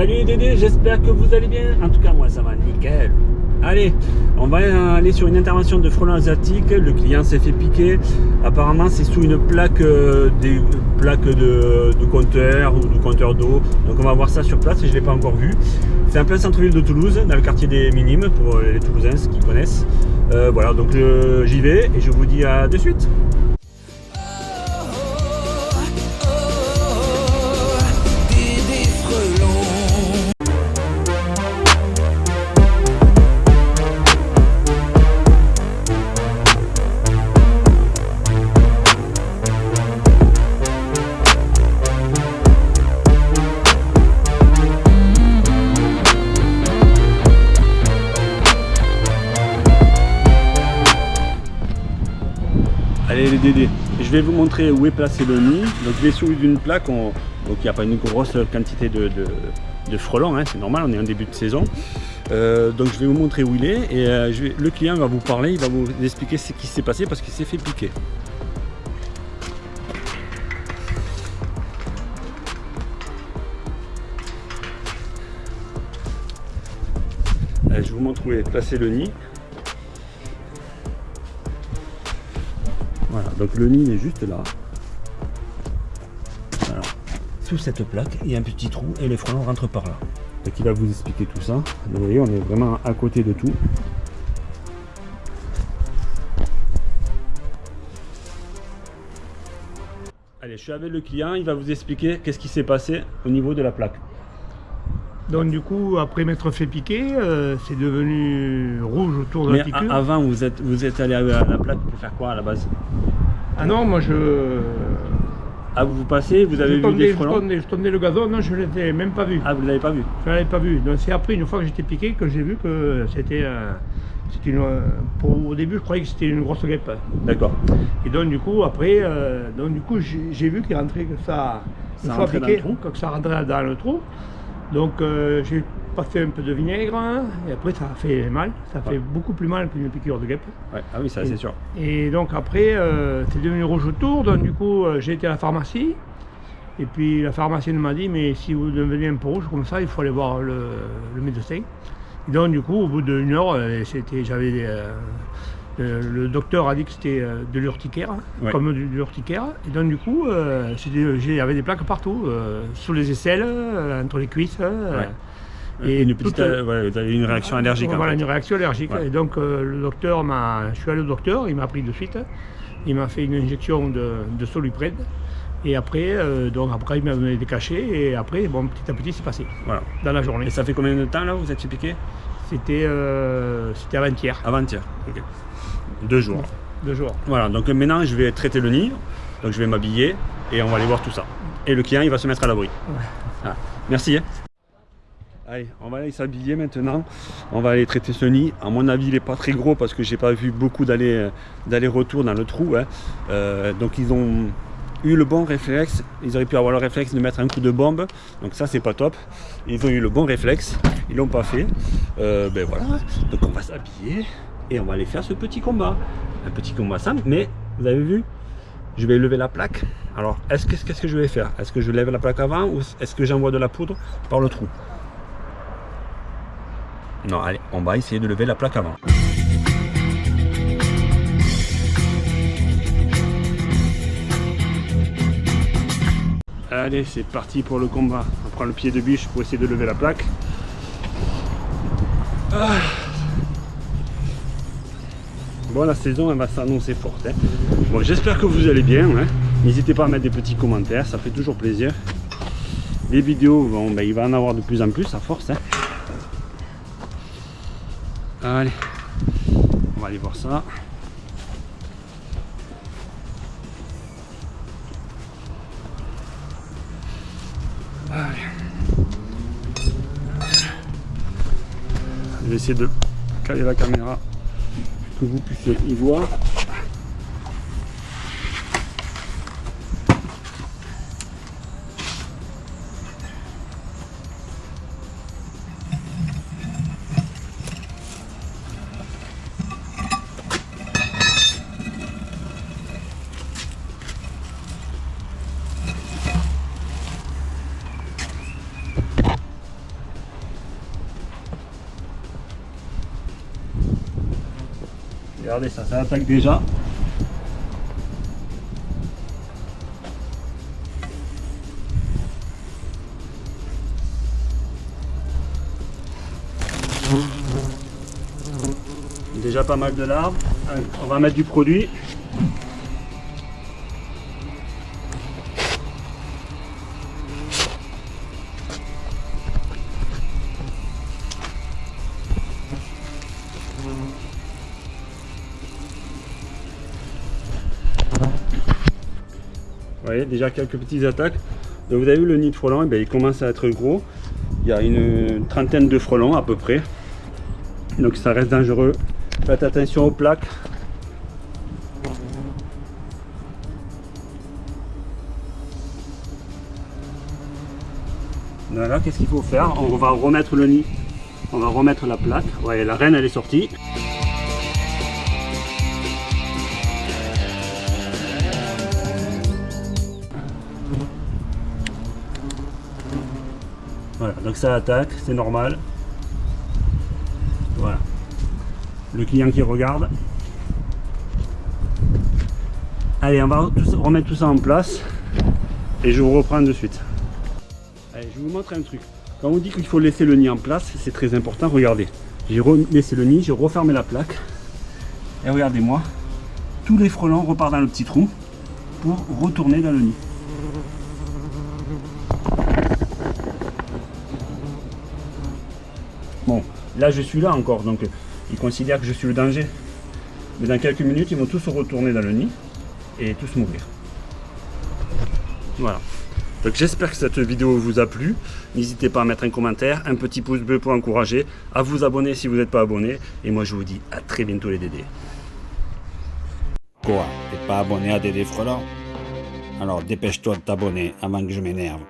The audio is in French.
Salut les Dédés, j'espère que vous allez bien. En tout cas, moi, ça va nickel. Allez, on va aller sur une intervention de frelon asiatique. Le client s'est fait piquer. Apparemment, c'est sous une plaque, euh, des plaques de, compteur ou de compteur d'eau. Donc, on va voir ça sur place. Je ne l'ai pas encore vu. C'est un plein centre-ville de Toulouse, dans le quartier des Minimes, pour les Toulousains qui connaissent. Euh, voilà, donc j'y vais et je vous dis à de suite. Les. Je vais vous montrer où est placé le nid. Donc il est sous une plaque, donc il n'y a pas une grosse quantité de, frelons, hein, c'est normal, on est en début de saison. Euh, donc je vais vous montrer où il est et euh, le client va vous parler, il va vous expliquer ce qui s'est passé parce qu'il s'est fait piquer. Je vous montre où est placé le nid. Donc le nid est juste là. Sous cette plaque, il y a un petit trou et les frelons rentrent par là. Donc il va vous expliquer tout ça. Vous voyez, on est vraiment à côté de tout. Allez, je suis avec le client, il va vous expliquer qu'est-ce qui s'est passé au niveau de la plaque. Donc du coup, après m'être fait piquer, euh, c'est devenu rouge autour de la piqûre. avant, vous êtes, vous êtes allé à la plaque pour faire quoi à la base? Ah non, moi je... Ah, vous, vous passez, vous avez vu des frelons je tondais, le gazon, non, je ne l'ai même pas vu. Ah, vous ne l'avez pas vu Je ne l'avais pas vu. Donc c'est après, une fois que j'étais piqué, que j'ai vu que c'était... Euh, une, pour, au début, je croyais que c'était une grosse guêpe. D'accord. Et donc du coup, après, euh, donc du coup, j'ai vu qu'il rentrait que ça... Ça rentrait dans le trou que ça rentrait dans le trou. Donc euh, j'ai passé un peu de vinaigre hein, et après ça a fait mal, ça fait beaucoup plus mal qu'une piqûre de guêpe. Ouais. Ah oui, ça c'est sûr. Et donc après euh, c'est devenu rouge autour, donc du coup euh, j'ai été à la pharmacie et puis la pharmacienne m'a dit mais si vous devenez un peu rouge comme ça il faut aller voir le, médecin. Et donc du coup au bout d'une heure j'avais le docteur a dit que c'était euh, de l'urticaire, comme de l'urticaire. Et donc du coup, euh, avait des plaques partout, euh, sous les aisselles, entre les cuisses. Et une petite, une réaction allergique. Voilà, une réaction allergique. Et donc le docteur m'a, je suis allé au docteur, il m'a pris de suite, il m'a fait une injection de, de soluprède. Et après, donc après il m'a donné des cachets et après, bon, petit à petit, c'est passé. Voilà. Dans la journée. Et ça fait combien de temps là vous êtes piqué? C'était, c'était avant-hier. Avant-hier. ok. Deux jours. Deux jours. Voilà, donc maintenant je vais traiter le nid, donc je vais m'habiller et on va aller voir tout ça. Et le client il va se mettre à l'abri. Ah, merci. Allez, on va aller s'habiller maintenant. On va aller traiter ce nid. À mon avis, il n'est pas très gros parce que j'ai pas vu beaucoup d'aller-retour dans le trou. Hein. Euh, donc ils ont eu le bon réflexe. Ils auraient pu avoir le réflexe de mettre un coup de bombe. Donc ça, c'est pas top. Ils ont eu le bon réflexe. Ils l'ont pas fait. Euh, ben voilà. Donc on va s'habiller et on va aller faire ce petit combat. Un petit combat simple, mais vous avez vu, je vais lever la plaque. Alors, est-ce que qu'est-ce que je vais faire? Est-ce que je lève la plaque avant ou est-ce que j'envoie de la poudre par le trou? Non, allez, on va essayer de lever la plaque avant. Allez, c'est parti pour le combat. On prend le pied de biche pour essayer de lever la plaque. Ah. Bon, la saison, elle va s'annoncer forte. Hein. Bon, j'espère que vous allez bien. Hein. N'hésitez pas à mettre des petits commentaires, ça fait toujours plaisir. Les vidéos, bon, ben, il va en avoir de plus en plus, à force. Hein. Allez, on va aller voir ça. Allez. Je vais essayer de caler la caméra que vous puissiez y voir. Regardez ça, ça attaque déjà. Déjà pas mal de larves. On va mettre du produit. Déjà quelques petites attaques. Donc vous avez vu le nid de frelons, eh bien, il commence à être gros. Il y a une trentaine de frelons à peu près. Donc ça reste dangereux. Faites attention aux plaques. Voilà, qu'est-ce qu'il faut faire? On va remettre le nid. On va remettre la plaque. Voyez, la reine elle est sortie. Voilà, donc ça attaque, c'est normal. Voilà. Le client qui regarde. Allez, on va remettre tout ça en place et je vous reprends de suite. Allez, je vous montre un truc. Quand on dit qu'il faut laisser le nid en place, c'est très important. Regardez, j'ai laissé le nid, j'ai refermé la plaque. Et regardez-moi, tous les frelons repartent dans le petit trou pour retourner dans le nid. Bon, là je suis là encore, donc ils considèrent que je suis le danger. Mais dans quelques minutes, ils vont tous retourner dans le nid et tous mourir. Voilà. Donc j'espère que cette vidéo vous a plu. N'hésitez pas à mettre un commentaire, un petit pouce bleu pour encourager, à vous abonner si vous n'êtes pas abonné. Et moi je vous dis à très bientôt les Dédés. Quoi T'es pas abonné à Dédé Frelon? Alors dépêche-toi de t'abonner avant que je m'énerve.